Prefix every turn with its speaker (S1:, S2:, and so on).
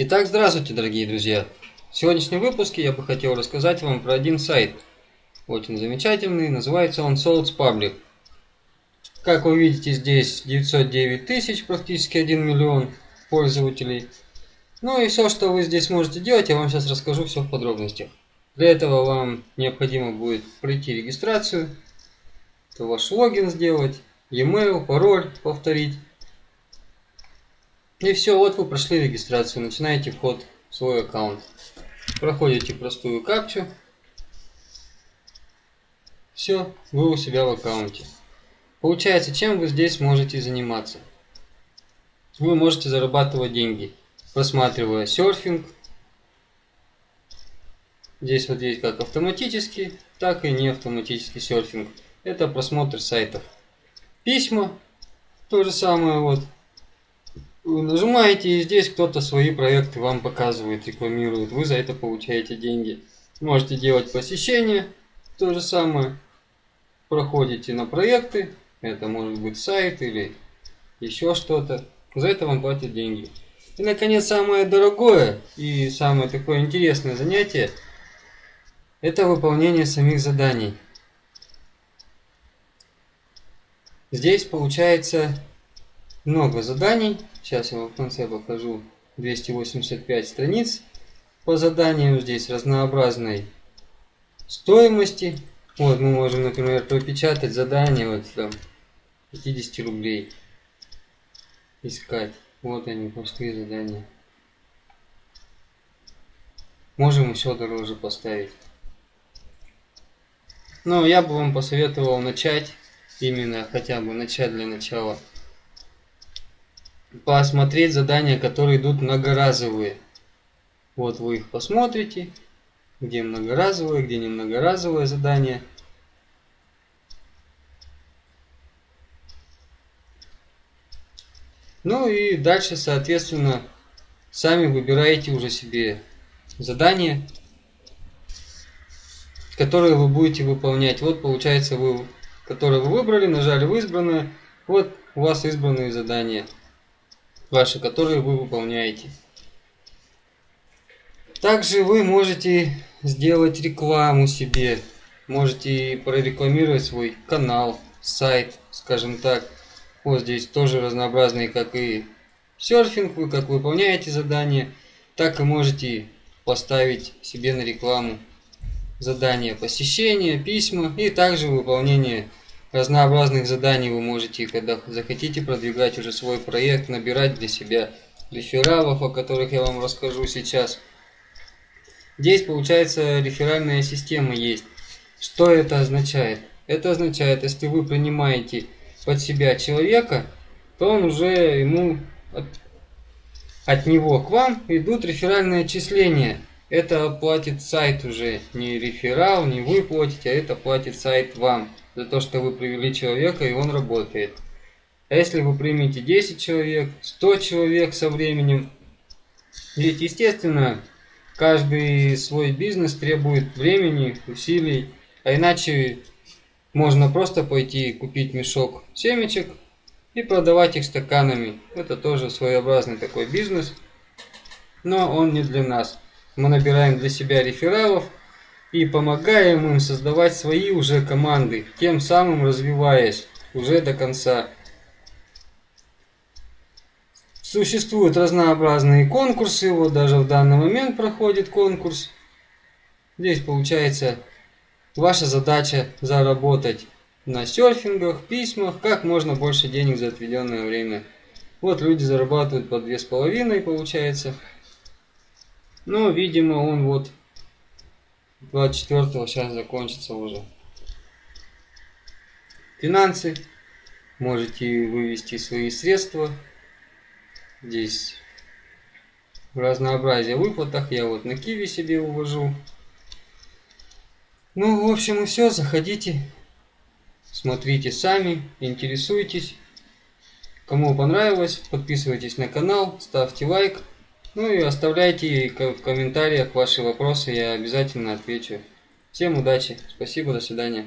S1: Итак, здравствуйте, дорогие друзья! В сегодняшнем выпуске я бы хотел рассказать вам про один сайт. Очень замечательный, называется он Solds Public. Как вы видите, здесь 909 тысяч, практически 1 миллион пользователей. Ну и все, что вы здесь можете делать, я вам сейчас расскажу все в подробностях. Для этого вам необходимо будет пройти регистрацию, ваш логин сделать, e-mail, пароль повторить. И все, вот вы прошли регистрацию, начинаете вход в свой аккаунт. Проходите простую капчу. Все, вы у себя в аккаунте. Получается, чем вы здесь можете заниматься? Вы можете зарабатывать деньги, просматривая серфинг. Здесь вот есть как автоматический, так и не автоматический серфинг. Это просмотр сайтов. Письма, то же самое вот. Вы нажимаете, и здесь кто-то свои проекты вам показывает, рекламирует. Вы за это получаете деньги. Можете делать посещения, то же самое. Проходите на проекты, это может быть сайт или еще что-то. За это вам платят деньги. И, наконец, самое дорогое и самое такое интересное занятие – это выполнение самих заданий. Здесь получается много заданий. Сейчас я вам в конце покажу 285 страниц по заданиям. Здесь разнообразной стоимости. Вот мы можем, например, пропечатать задание вот там 50 рублей. Искать. Вот они, пошли задания. Можем еще дороже поставить. Но я бы вам посоветовал начать, именно хотя бы начать для начала, посмотреть задания, которые идут многоразовые. Вот вы их посмотрите, где многоразовое, где не многоразовое задание. Ну и дальше, соответственно, сами выбираете уже себе задания, которые вы будете выполнять. Вот получается, вы, которые вы выбрали, нажали в избранное, вот у вас избранные задания ваши, которые вы выполняете. Также вы можете сделать рекламу себе, можете прорекламировать свой канал, сайт, скажем так. Вот здесь тоже разнообразные, как и серфинг, вы как выполняете задания, так и можете поставить себе на рекламу задания посещения, письма и также выполнение разнообразных заданий вы можете, когда захотите продвигать уже свой проект, набирать для себя рефералов, о которых я вам расскажу сейчас. Здесь получается реферальная система есть. Что это означает? Это означает, если вы принимаете под себя человека, то он уже ему от, от него к вам идут реферальные отчисления. Это платит сайт уже, не реферал, не вы платите, а это платит сайт вам за то, что вы привели человека и он работает. А если вы примете 10 человек, 100 человек со временем, ведь естественно Каждый свой бизнес требует времени, усилий, а иначе можно просто пойти купить мешок семечек и продавать их стаканами. Это тоже своеобразный такой бизнес, но он не для нас. Мы набираем для себя рефералов и помогаем им создавать свои уже команды, тем самым развиваясь уже до конца. Существуют разнообразные конкурсы, вот даже в данный момент проходит конкурс. Здесь получается ваша задача заработать на серфингах, письмах, как можно больше денег за отведенное время. Вот люди зарабатывают по две с половиной, получается. Но, видимо, он вот 24 сейчас закончится уже. Финансы. Можете вывести свои средства Здесь разнообразие в выплатах. Я вот на Киви себе увожу. Ну, в общем, и все. Заходите, смотрите сами, интересуйтесь. Кому понравилось, подписывайтесь на канал, ставьте лайк. Ну и оставляйте в комментариях ваши вопросы, я обязательно отвечу. Всем удачи, спасибо, до свидания.